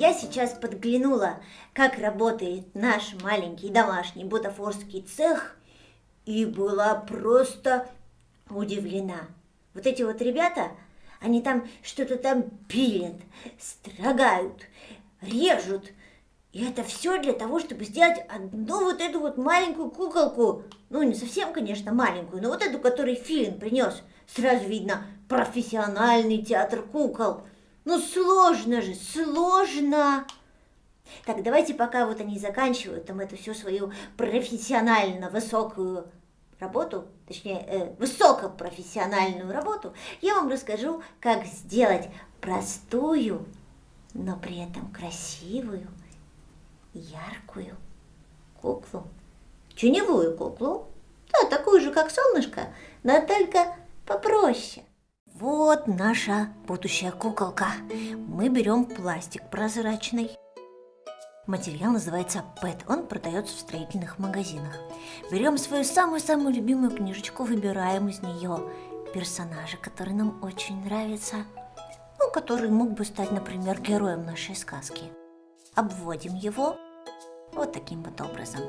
Я сейчас подглянула, как работает наш маленький домашний бутафорский цех, и была просто удивлена. Вот эти вот ребята, они там что-то там пилят, строгают, режут. И это все для того, чтобы сделать одну вот эту вот маленькую куколку. Ну, не совсем, конечно, маленькую, но вот эту, которую Филин принес. Сразу видно профессиональный театр кукол. Ну, сложно же, сложно. Так, давайте пока вот они заканчивают там эту всю свою профессионально высокую работу, точнее, э, высокопрофессиональную работу, я вам расскажу, как сделать простую, но при этом красивую, яркую куклу. Теневую куклу, да, такую же, как солнышко, но только попроще. Вот наша будущая куколка. Мы берем пластик прозрачный. Материал называется ПЭТ, он продается в строительных магазинах. Берем свою самую-самую любимую книжечку, выбираем из нее персонажа, который нам очень нравится, ну, который мог бы стать, например, героем нашей сказки. Обводим его вот таким вот образом.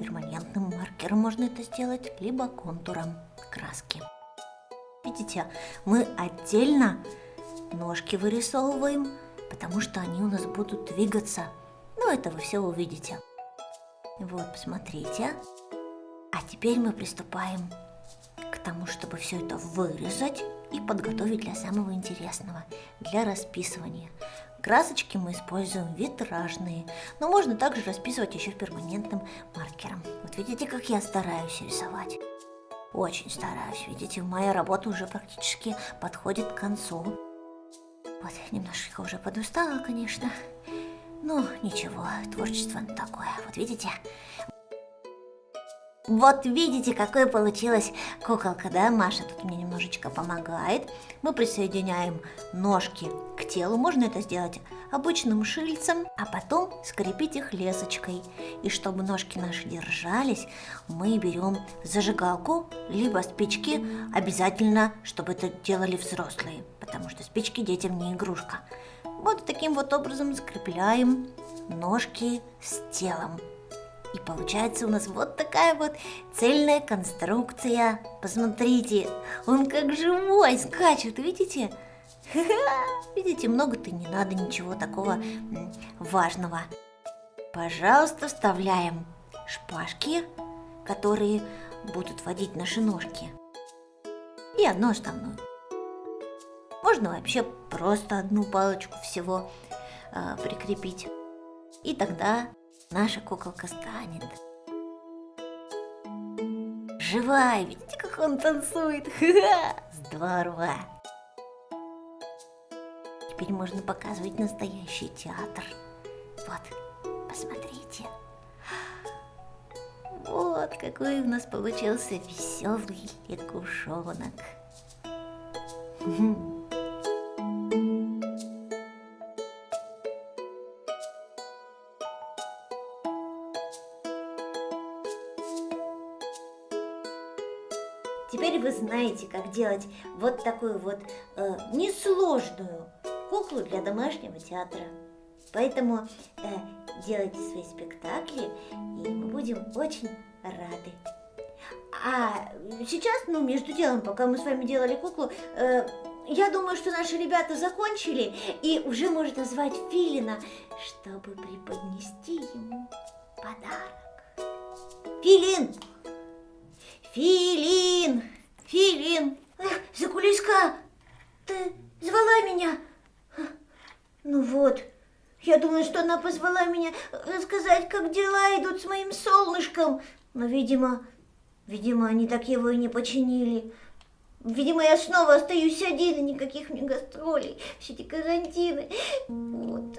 Перманентным маркером можно это сделать, либо контуром краски. Видите, мы отдельно ножки вырисовываем, потому что они у нас будут двигаться. Ну, это вы все увидите. Вот, посмотрите. А теперь мы приступаем к тому, чтобы все это вырезать и подготовить для самого интересного, для расписывания. Красочки мы используем витражные, но можно также расписывать еще перманентным маркером. Вот видите, как я стараюсь рисовать. Очень стараюсь, видите, моя работа уже практически подходит к концу. Вот, немножечко уже подустала, конечно. Но ничего, творчество такое. Вот видите? Вот видите, какой получилась куколка, да? Маша тут мне немножечко помогает. Мы присоединяем ножки к телу. Можно это сделать обычным шильцем, а потом скрепить их лесочкой. И чтобы ножки наши держались, мы берем зажигалку, либо спички. Обязательно, чтобы это делали взрослые, потому что спички детям не игрушка. Вот таким вот образом скрепляем ножки с телом. И получается у нас вот такая вот цельная конструкция. Посмотрите, он как живой скачет, видите? Видите, много-то не надо ничего такого важного. Пожалуйста, вставляем шпажки, которые будут водить наши ножки. И одну штанную. Можно вообще просто одну палочку всего э, прикрепить. И тогда наша куколка станет живая. Видите, как он танцует? Здорово! Теперь можно показывать настоящий театр. Вот, посмотрите. Вот какой у нас получился веселый лягушонок. Теперь вы знаете, как делать вот такую вот э, несложную куклу для домашнего театра. Поэтому э, делайте свои спектакли, и мы будем очень рады. А сейчас, ну, между делом, пока мы с вами делали куклу, э, я думаю, что наши ребята закончили, и уже можно звать Филина, чтобы преподнести ему подарок. Филин! Филин! Филин! Закулиска, ты звала меня? Ну вот, я думаю, что она позвала меня сказать, как дела идут с моим солнышком. Но, видимо, видимо, они так его и не починили. Видимо, я снова остаюсь один, и никаких мне гастролей, все эти карантины. Вот.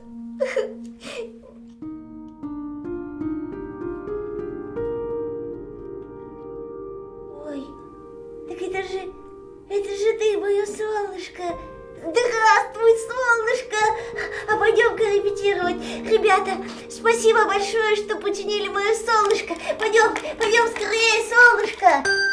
Это же, это же ты, мое солнышко. Здравствуй, солнышко! А пойдем-ка репетировать. Ребята, спасибо большое, что починили мое солнышко. Пойдем, пойдем скорее, солнышко.